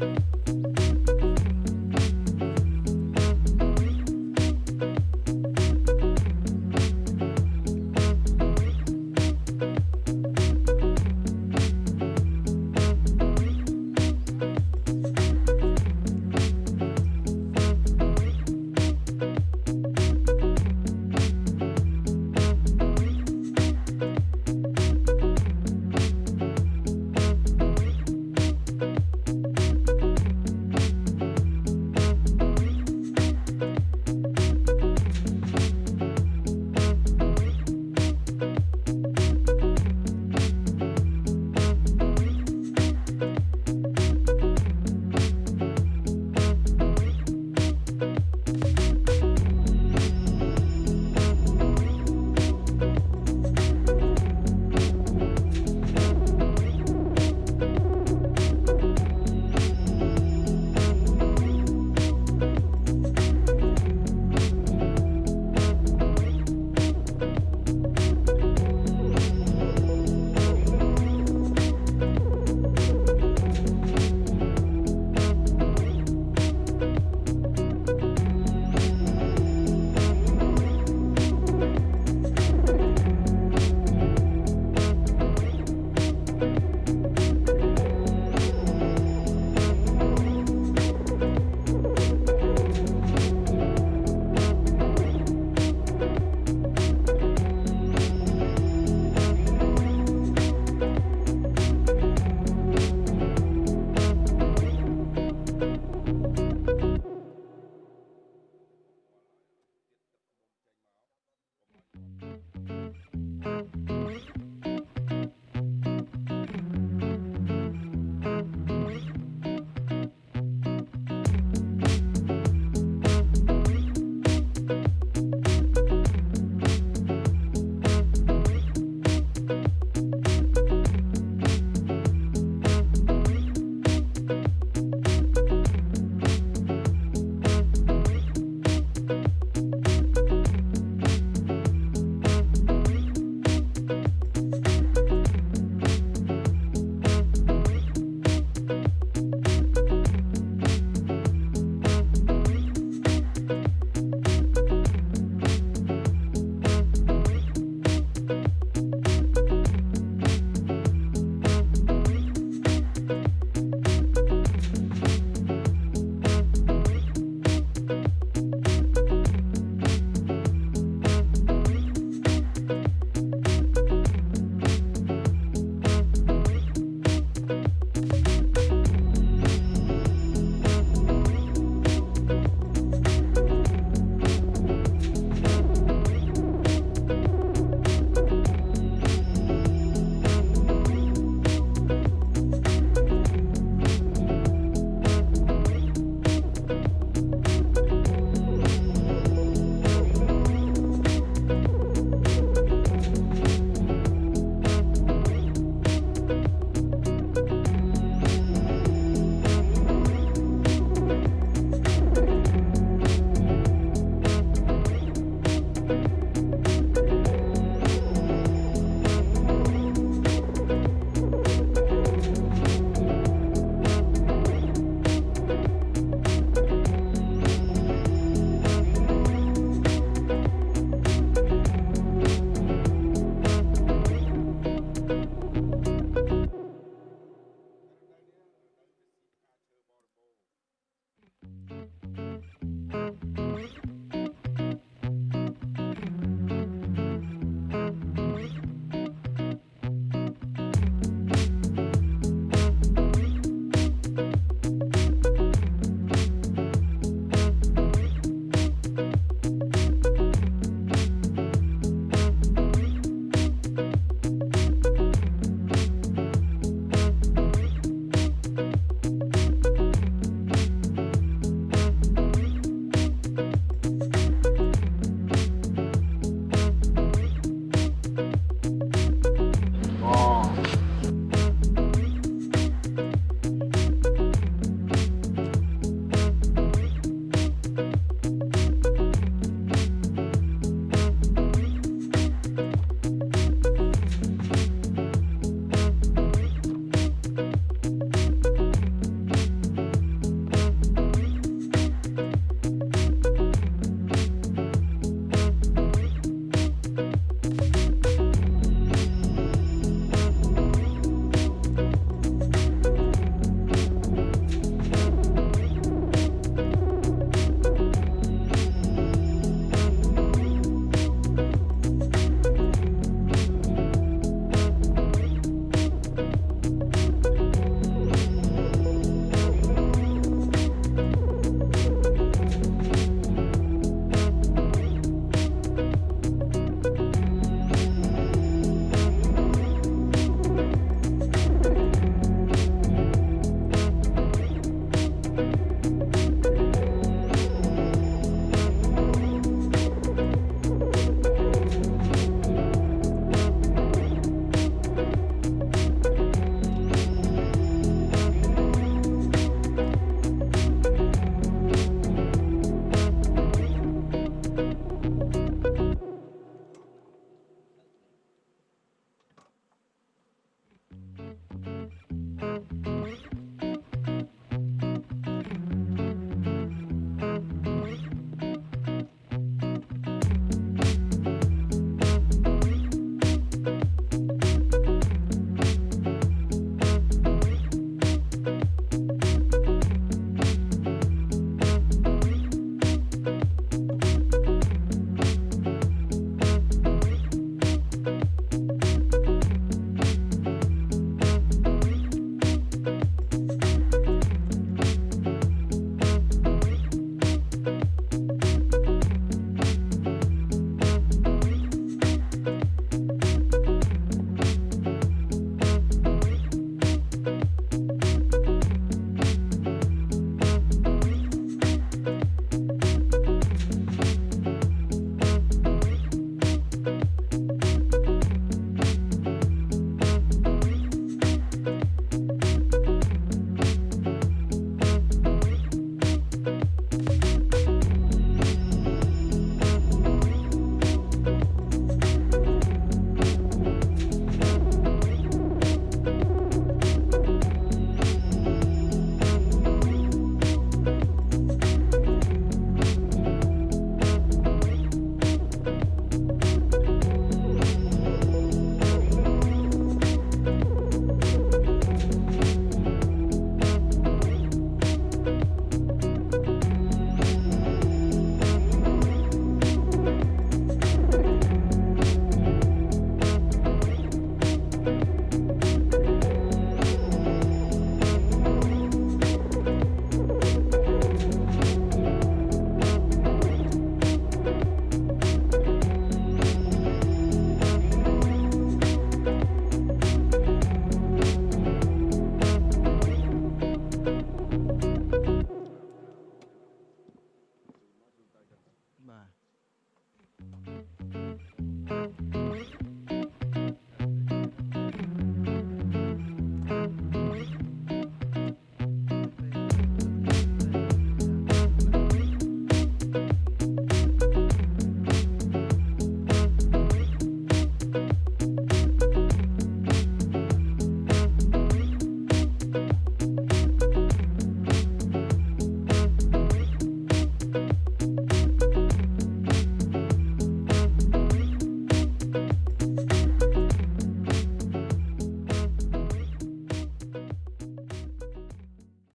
you